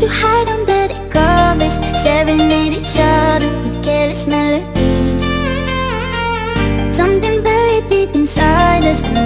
to hide under the covers. Serenade each other with careless melodies. Something buried deep inside us.